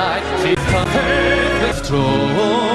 Zeit, sie kann Hilfe.